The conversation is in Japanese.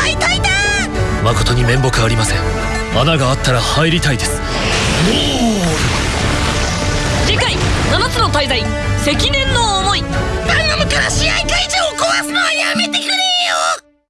解体だ誠に面目ありません。穴があったら入りたいです。次回7つの滞在積年の王